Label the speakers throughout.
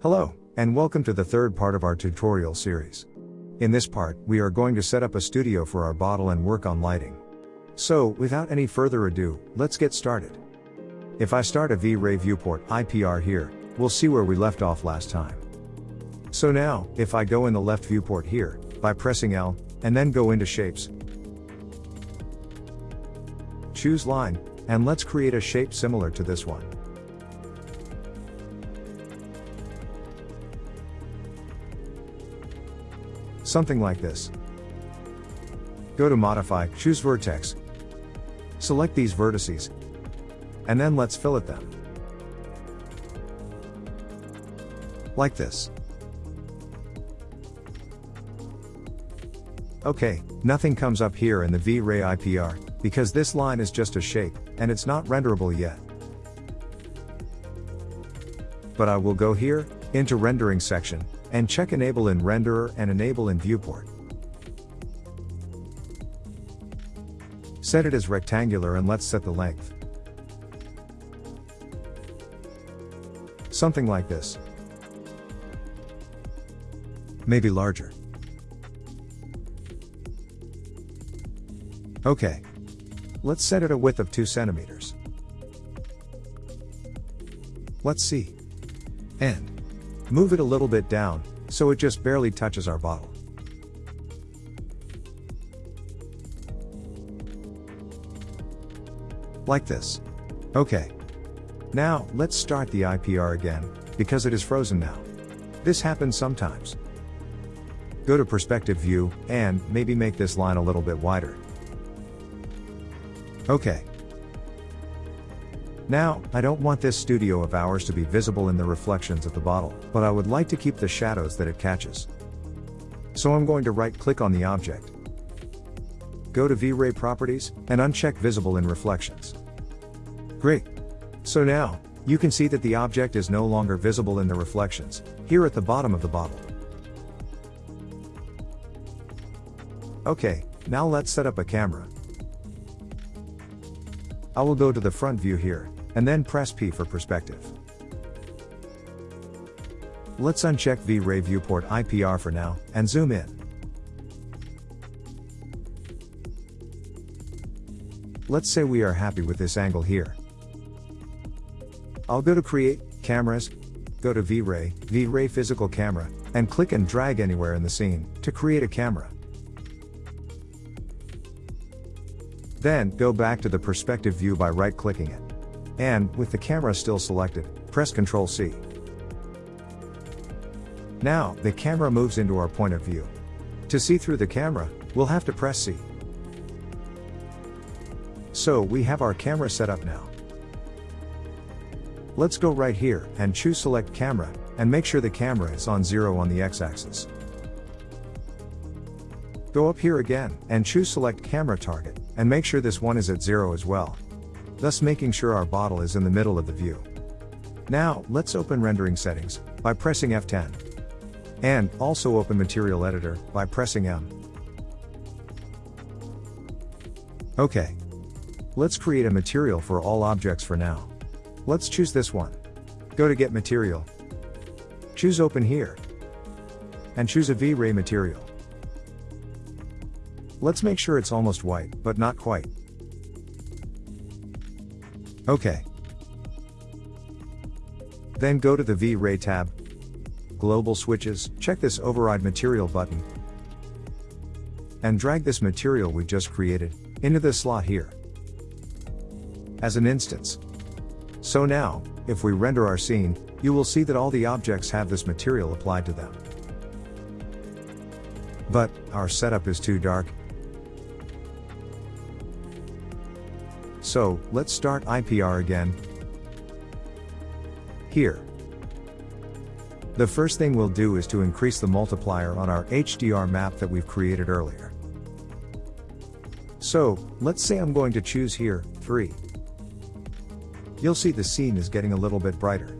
Speaker 1: Hello, and welcome to the third part of our tutorial series. In this part, we are going to set up a studio for our bottle and work on lighting. So, without any further ado, let's get started. If I start a V-Ray viewport IPR here, we'll see where we left off last time. So now, if I go in the left viewport here, by pressing L, and then go into shapes, choose line, and let's create a shape similar to this one. Something like this. Go to modify, choose vertex. Select these vertices. And then let's fillet them. Like this. Okay, nothing comes up here in the V-Ray IPR, because this line is just a shape, and it's not renderable yet. But I will go here, into rendering section, and check enable in renderer and enable in viewport. Set it as rectangular and let's set the length. Something like this. Maybe larger. Okay. Let's set it a width of 2 centimeters. Let's see. And move it a little bit down, so it just barely touches our bottle. Like this. Okay. Now, let's start the IPR again, because it is frozen now. This happens sometimes. Go to perspective view, and maybe make this line a little bit wider. Okay. Now, I don't want this studio of ours to be visible in the reflections of the bottle, but I would like to keep the shadows that it catches. So I'm going to right click on the object. Go to V-Ray properties, and uncheck visible in reflections. Great. So now, you can see that the object is no longer visible in the reflections, here at the bottom of the bottle. Okay, now let's set up a camera. I will go to the front view here, and then press P for perspective. Let's uncheck V-Ray viewport IPR for now, and zoom in. Let's say we are happy with this angle here. I'll go to Create, Cameras, go to V-Ray, V-Ray Physical Camera, and click and drag anywhere in the scene, to create a camera. Then, go back to the perspective view by right-clicking it. And, with the camera still selected, press Ctrl C. Now, the camera moves into our point of view. To see through the camera, we'll have to press C. So, we have our camera set up now. Let's go right here, and choose Select Camera, and make sure the camera is on 0 on the x-axis. Go up here again, and choose Select Camera Target, and make sure this one is at 0 as well thus making sure our bottle is in the middle of the view. Now, let's open rendering settings, by pressing F10. And, also open Material Editor, by pressing M. Okay. Let's create a material for all objects for now. Let's choose this one. Go to Get Material. Choose Open here. And choose a V-Ray material. Let's make sure it's almost white, but not quite. OK. Then go to the V-Ray tab. Global switches, check this override material button. And drag this material we just created, into this slot here. As an instance. So now, if we render our scene, you will see that all the objects have this material applied to them. But, our setup is too dark, So, let's start IPR again. Here. The first thing we'll do is to increase the multiplier on our HDR map that we've created earlier. So, let's say I'm going to choose here, 3. You'll see the scene is getting a little bit brighter.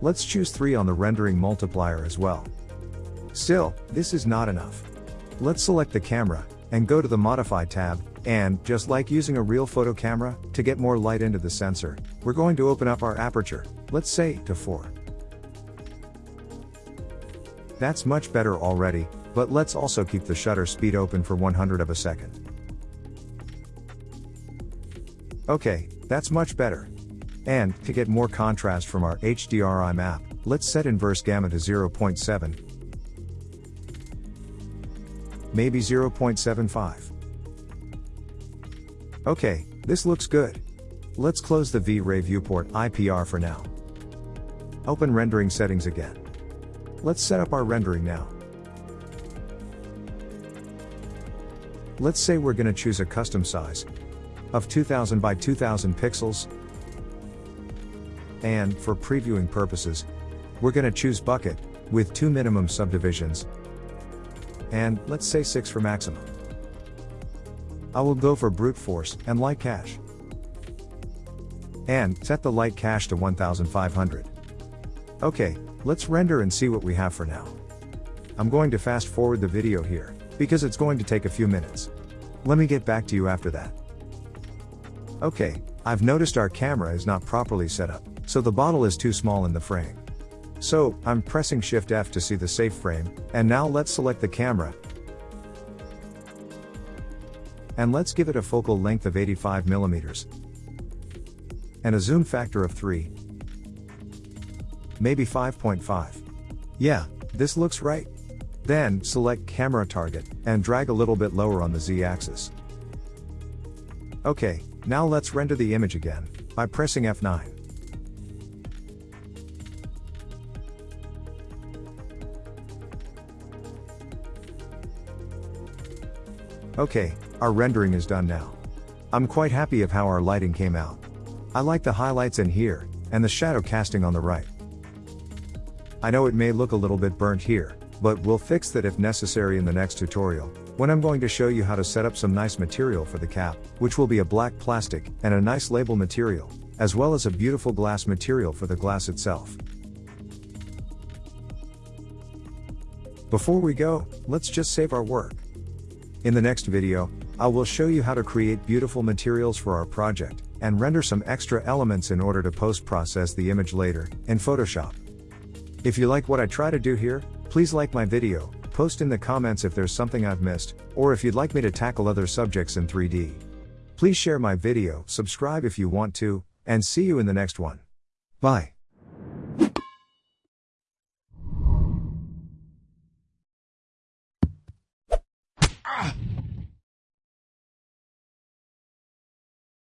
Speaker 1: Let's choose 3 on the rendering multiplier as well. Still, this is not enough. Let's select the camera, and go to the Modify tab, and, just like using a real photo camera, to get more light into the sensor, we're going to open up our aperture, let's say, to 4. That's much better already, but let's also keep the shutter speed open for 100 of a second. Okay, that's much better. And, to get more contrast from our HDRI map, let's set inverse gamma to 0.7. Maybe 0.75. Okay, this looks good. Let's close the V-Ray viewport IPR for now. Open rendering settings again. Let's set up our rendering now. Let's say we're gonna choose a custom size of 2000 by 2000 pixels. And, for previewing purposes, we're gonna choose bucket, with two minimum subdivisions. And, let's say 6 for maximum. I will go for brute force and light cache. And, set the light cache to 1500. Okay, let's render and see what we have for now. I'm going to fast forward the video here, because it's going to take a few minutes. Let me get back to you after that. Okay, I've noticed our camera is not properly set up, so the bottle is too small in the frame. So, I'm pressing Shift F to see the safe frame, and now let's select the camera. And let's give it a focal length of 85 millimeters. And a zoom factor of 3. Maybe 5.5. Yeah, this looks right. Then, select camera target, and drag a little bit lower on the z-axis. Okay, now let's render the image again, by pressing F9. Okay, our rendering is done now. I'm quite happy of how our lighting came out. I like the highlights in here, and the shadow casting on the right. I know it may look a little bit burnt here, but we'll fix that if necessary in the next tutorial, when I'm going to show you how to set up some nice material for the cap, which will be a black plastic, and a nice label material, as well as a beautiful glass material for the glass itself. Before we go, let's just save our work. In the next video, I will show you how to create beautiful materials for our project, and render some extra elements in order to post-process the image later, in Photoshop. If you like what I try to do here, please like my video, post in the comments if there's something I've missed, or if you'd like me to tackle other subjects in 3D. Please share my video, subscribe if you want to, and see you in the next one. Bye.